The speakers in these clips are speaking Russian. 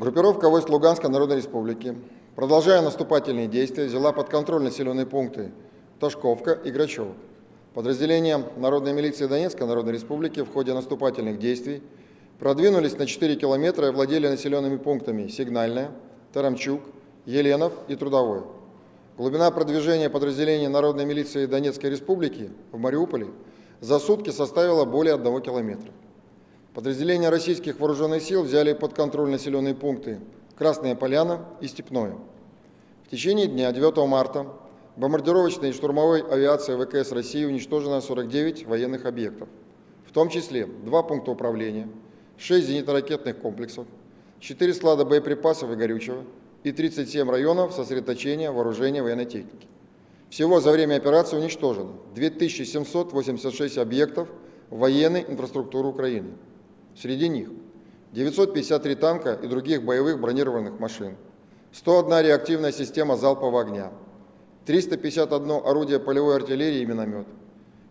Группировка войск Луганской Народной Республики, продолжая наступательные действия, взяла под контроль населенные пункты Ташковка и Грачево. Подразделения Народной милиции Донецкой Народной Республики в ходе наступательных действий продвинулись на 4 километра и владели населенными пунктами Сигнальная, Тарамчук, Еленов и Трудовой. Глубина продвижения подразделений Народной милиции Донецкой Республики в Мариуполе за сутки составила более 1 километра. Подразделения российских вооруженных сил взяли под контроль населенные пункты Красная Поляна и Степное. В течение дня 9 марта бомбардировочной и штурмовой авиацией ВКС России уничтожено 49 военных объектов, в том числе два пункта управления, 6 зенитно-ракетных комплексов, 4 склада боеприпасов и горючего и 37 районов сосредоточения вооружения военной техники. Всего за время операции уничтожено 2786 объектов военной инфраструктуры Украины. Среди них 953 танка и других боевых бронированных машин, 101 реактивная система залпового огня, 351 орудие полевой артиллерии и миномет,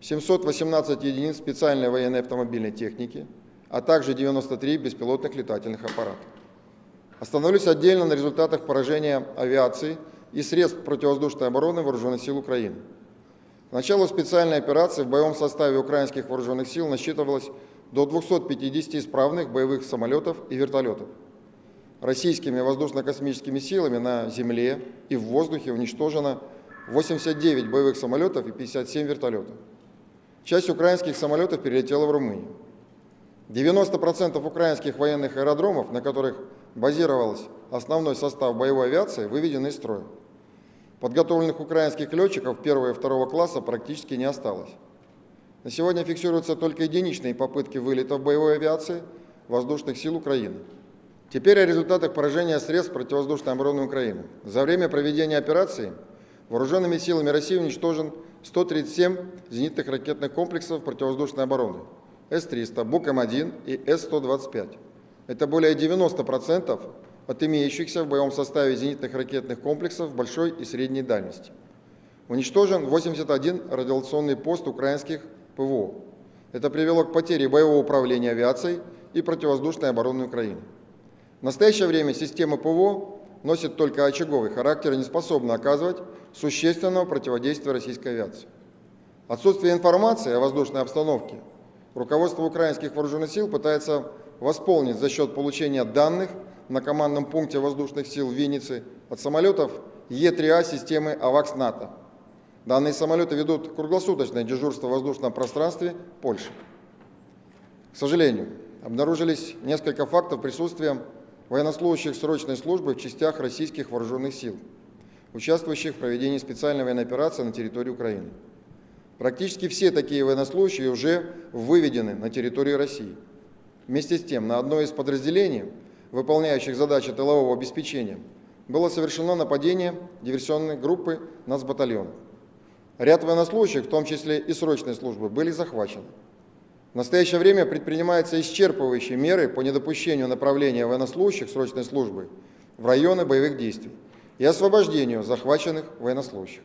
718 единиц специальной военной автомобильной техники, а также 93 беспилотных летательных аппарата. Остановлюсь отдельно на результатах поражения авиации и средств противовоздушной обороны Вооруженных сил Украины. К началу специальной операции в боевом составе украинских вооруженных сил насчитывалось до 250 исправных боевых самолетов и вертолетов. Российскими воздушно-космическими силами на земле и в воздухе уничтожено 89 боевых самолетов и 57 вертолетов. Часть украинских самолетов перелетела в Румынию. 90% украинских военных аэродромов, на которых базировался основной состав боевой авиации, выведены из строя. Подготовленных украинских летчиков первого и второго класса практически не осталось. На сегодня фиксируются только единичные попытки вылета в боевой авиации воздушных сил Украины. Теперь о результатах поражения средств противовоздушной обороны Украины. За время проведения операции вооруженными силами России уничтожен 137 зенитных ракетных комплексов противовоздушной обороны С-300, БУК-М1 и С-125. Это более 90% от имеющихся в боевом составе зенитных ракетных комплексов большой и средней дальности. Уничтожен 81 радиационный пост украинских ПВО. Это привело к потере боевого управления авиацией и противовоздушной обороны Украины. В настоящее время система ПВО носит только очаговый характер и не способна оказывать существенного противодействия российской авиации. Отсутствие информации о воздушной обстановке руководство украинских вооруженных сил пытается восполнить за счет получения данных на командном пункте воздушных сил в Виннице от самолетов Е-3А системы АВАКС-НАТО. Данные самолеты ведут круглосуточное дежурство в воздушном пространстве Польши. К сожалению, обнаружились несколько фактов присутствия военнослужащих срочной службы в частях российских вооруженных сил, участвующих в проведении специальной военной операции на территории Украины. Практически все такие военнослужащие уже выведены на территорию России. Вместе с тем, на одно из подразделений, выполняющих задачи тылового обеспечения, было совершено нападение диверсионной группы нацбатальона. Ряд военнослужащих, в том числе и срочной службы, были захвачены. В настоящее время предпринимаются исчерпывающие меры по недопущению направления военнослужащих срочной службы в районы боевых действий и освобождению захваченных военнослужащих.